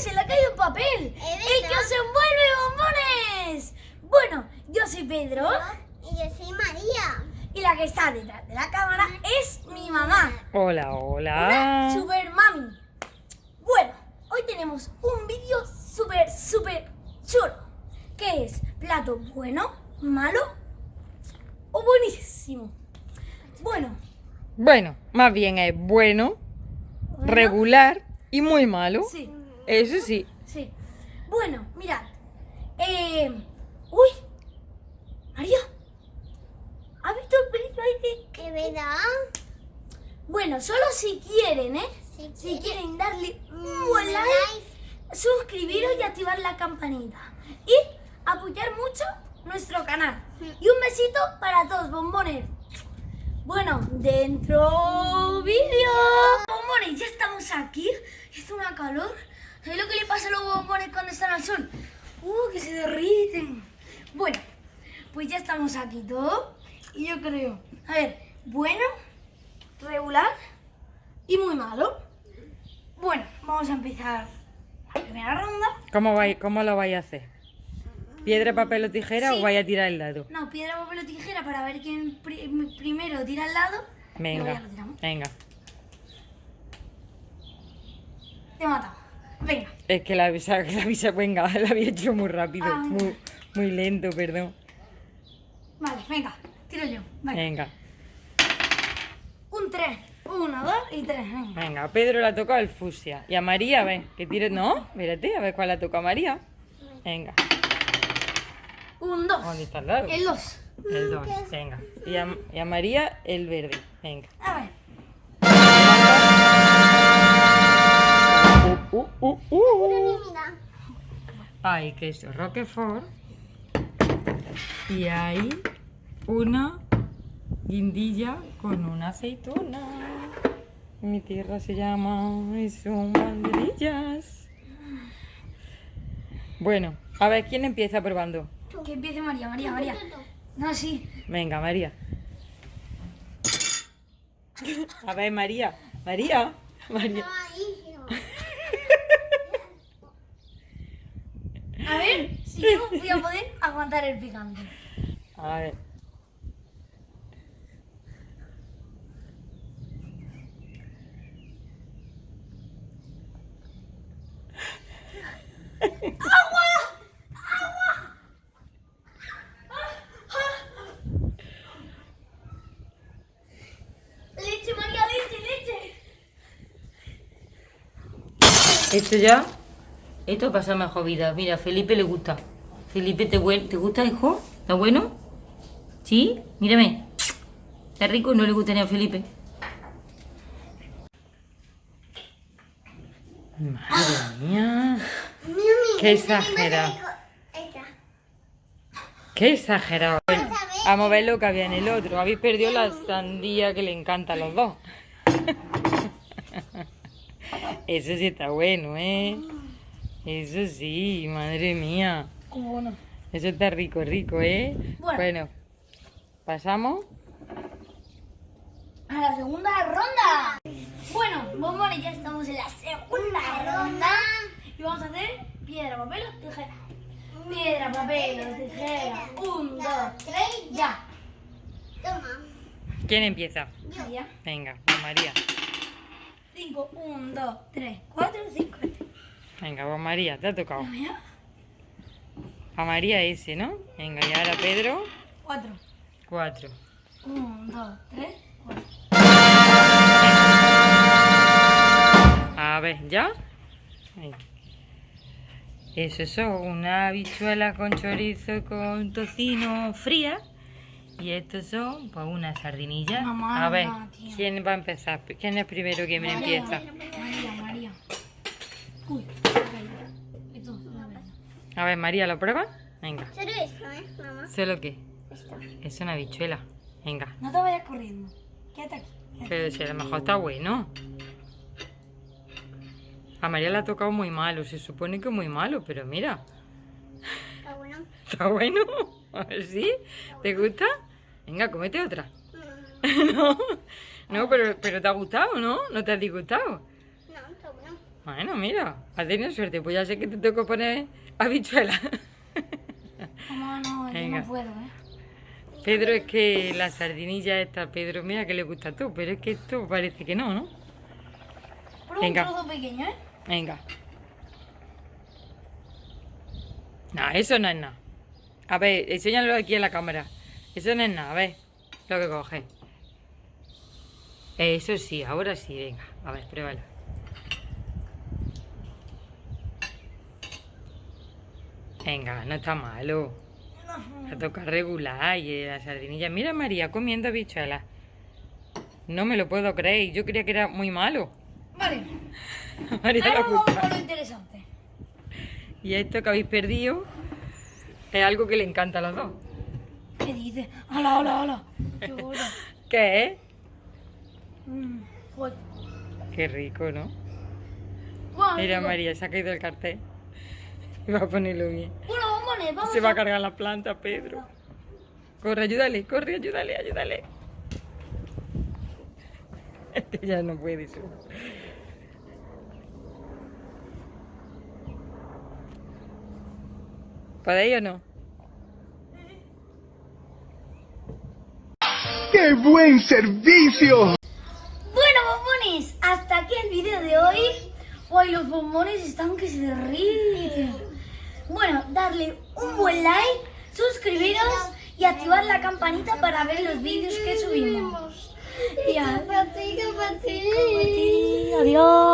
se le ha caído un papel. ¡El que os envuelve bombones! Bueno, yo soy Pedro. Y yo soy María. Y la que está detrás de la cámara es mi mamá. Hola, Una hola. super mami. Bueno, hoy tenemos un vídeo súper, súper chulo. Que es plato bueno, malo o buenísimo. Bueno, Bueno, más bien es bueno, bueno, regular y muy malo. Sí, Eso sí. sí. Bueno, mirad. Eh, uy, María. ¿Has visto el pelito ahí que- ¿De verdad? Bueno, solo si quieren, ¿eh? Si Si quieren darle un Mm, buen me like, suscribiros y activar la campanita. Y apoyar mucho nuestro canal. Y un besito para todos, bombones. Bueno, dentro vídeo. Bombones, ya estamos aquí. Hizo una calor. ¿Sabéis lo que le pasa a los bombones cuando están al sol? Uh, que se derriten. Bueno, pues ya estamos aquí todos. Y yo creo, a ver, bueno, regular y muy malo. Bueno, vamos a empezar la primera ronda. ¿Cómo, vai- cómo lo vais a hacer? ¿Piedra, papel o tijera Sí. o vais a tirar el dado? No, piedra, papel o tijera para ver quién pri- primero tira al lado. Luego Venga, venga. Te he matado. Venga. Es que la avisa, la avisa, venga, la había hecho muy rápido, Ah. muy, muy lento, perdón. Vale, venga. Tiro yo. Venga. Venga, Un 3. Uno, dos y tres. Venga. venga, a Pedro le ha tocado el fusia. Y a María, a ver, que tire. No, espérate, a ver cuál le ha tocado a María. Venga, Un 2. ¿dónde está el dado? El 2. El 2, venga. Y a, y a María el verde, venga. A ver. Uh, uh, uh, uh. Mira. Hay queso Roquefort y hay una guindilla con una aceituna. Mi tierra se llama y son banderillas. Bueno, a ver, ¿quién empieza probando? Que empiece María, María, María. No, sí. Venga, María. A ver, María. María. María. A ver si yo voy a poder aguantar el picante. A ver. Esto ya, esto pasa mejor vida. Mira, a Felipe le gusta. Felipe, ¿te, ¿te gusta, hijo? ¿Está bueno? ¿Sí? Mírame. ¿Está rico? No le gusta ni a Felipe. Madre mía. Qué exagerado. Qué exagerado. Bueno, vamos a ver lo que había en el otro. Habéis perdido la sandía que le encanta a los dos. Eso sí está bueno, ¿eh? Eso sí, madre mía. Bueno. Eso está rico, rico, ¿eh? Bueno. pasamos. A la segunda ronda. Bueno, bombones, ya estamos en la segunda ronda. Y vamos a hacer piedra, papel o tijera. Piedra, papel o tijera. Un, dos, tres, ya. Toma. ¿Quién empieza? María. Venga, María. Cinco, un, dos, tres, cuatro, cinco. Venga, pues María, te ha tocado. María. A María ese, ¿no? Venga, y ahora Pedro, Cuatro. cuatro. Un, dos, tres, cuatro. A ver, ¿ya? Venga. Eso son una habichuela con chorizo con tocino fría. Y estos son, pues, unas sardinillas. Mamá, a ver. ¿quién va a empezar? ¿Quién es primero que me empieza? María, María. Uy. Esto. A ver, María, ¿lo pruebas? Venga. Solo esto, ¿eh, mamá? ¿Solo qué? Esto. Es una habichuela. Venga. No te vayas corriendo. Quédate aquí. quédate. Pero si a lo mejor está bueno. A María le ha tocado muy malo. Se supone que muy malo, pero mira. Está bueno. ¿Está bueno? A ver si. ¿Te gusta? Venga, cómete otra. No, no pero, pero te ha gustado, ¿no? ¿No te ha disgustado? No, está bueno. Bueno, mira, has tenido suerte. Pues ya sé que te tengo que poner habichuela. Mamá, no, yo Venga. no puedo, ¿eh? Pedro, es que la sardinilla esta, Pedro, mira que le gusta a tú, pero es que esto parece que no, ¿no? Pero Venga. un trozo pequeño, ¿eh? Venga. No, eso no es nada. A ver, enséñalo aquí en la cámara. Eso no es nada, a ver. Lo que coge. Eso sí, ahora sí, venga. A ver, pruébalo. Venga, no está malo. La toca regular y la sardinilla. Mira a María comiendo habichuelas. No me lo puedo creer. Yo creía que era muy malo. Vale, María ahora vamos con lo interesante. Y esto que habéis perdido es algo que le encanta a los dos. ¿Qué dices? ¡Hala, hala, hala! ¡Qué bueno! ¿Qué es? Mm, joder. Qué rico, ¿no? Bueno, Mira, María, se ha caído el cartel. Va a ponerlo bien. Bueno, vamos Se va a cargar la planta, Pedro. Corre, ayúdale, corre, ayúdale, ayúdale. Este ya no puede ser. ¿Podéis o no? ¡Qué buen servicio! Bueno, bombones, hasta aquí el vídeo de hoy. Hoy los bombones están que se derriten. Bueno, darle un buen like, suscribiros y activar la campanita para ver los vídeos que subimos. Y. Adiós.